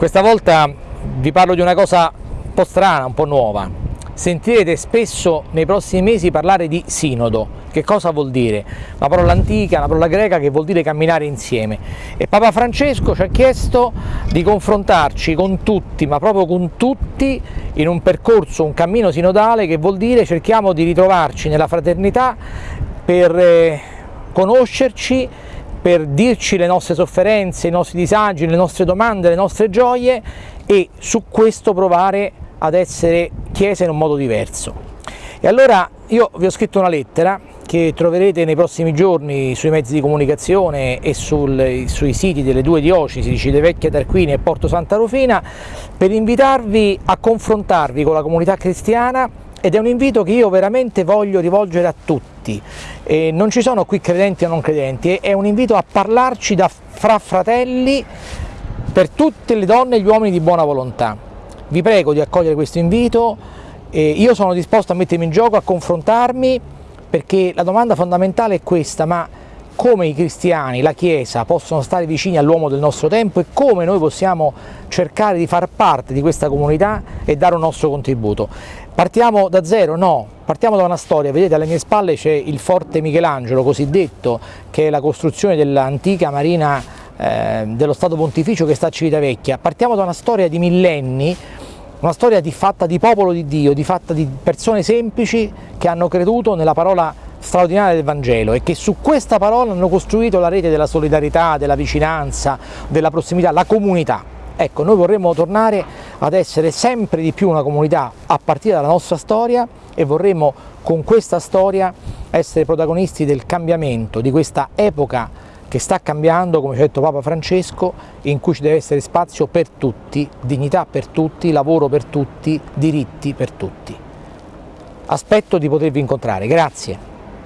Questa volta vi parlo di una cosa un po' strana, un po' nuova. Sentirete spesso nei prossimi mesi parlare di sinodo. Che cosa vuol dire? Una parola antica, una parola greca che vuol dire camminare insieme. E Papa Francesco ci ha chiesto di confrontarci con tutti, ma proprio con tutti, in un percorso, un cammino sinodale che vuol dire cerchiamo di ritrovarci nella fraternità per eh, conoscerci per dirci le nostre sofferenze, i nostri disagi, le nostre domande, le nostre gioie e su questo provare ad essere Chiesa in un modo diverso. E allora io vi ho scritto una lettera che troverete nei prossimi giorni sui mezzi di comunicazione e sul, sui siti delle due diocesi di Civitavecchia Tarquini e Porto Santa Rufina per invitarvi a confrontarvi con la comunità cristiana ed è un invito che io veramente voglio rivolgere a tutti. E non ci sono qui credenti o non credenti, è un invito a parlarci da fra fratelli per tutte le donne e gli uomini di buona volontà. Vi prego di accogliere questo invito, io sono disposto a mettermi in gioco, a confrontarmi, perché la domanda fondamentale è questa, ma come i cristiani, la Chiesa possono stare vicini all'uomo del nostro tempo e come noi possiamo cercare di far parte di questa comunità e dare un nostro contributo. Partiamo da zero? No, partiamo da una storia, vedete alle mie spalle c'è il forte Michelangelo cosiddetto, che è la costruzione dell'antica marina eh, dello Stato Pontificio che sta a Civitavecchia. Partiamo da una storia di millenni, una storia di, fatta di popolo di Dio, di fatta di persone semplici che hanno creduto nella parola straordinaria del Vangelo e che su questa parola hanno costruito la rete della solidarietà, della vicinanza, della prossimità, la comunità. Ecco, noi vorremmo tornare ad essere sempre di più una comunità a partire dalla nostra storia e vorremmo con questa storia essere protagonisti del cambiamento, di questa epoca che sta cambiando, come ci ha detto Papa Francesco, in cui ci deve essere spazio per tutti, dignità per tutti, lavoro per tutti, diritti per tutti. Aspetto di potervi incontrare, grazie.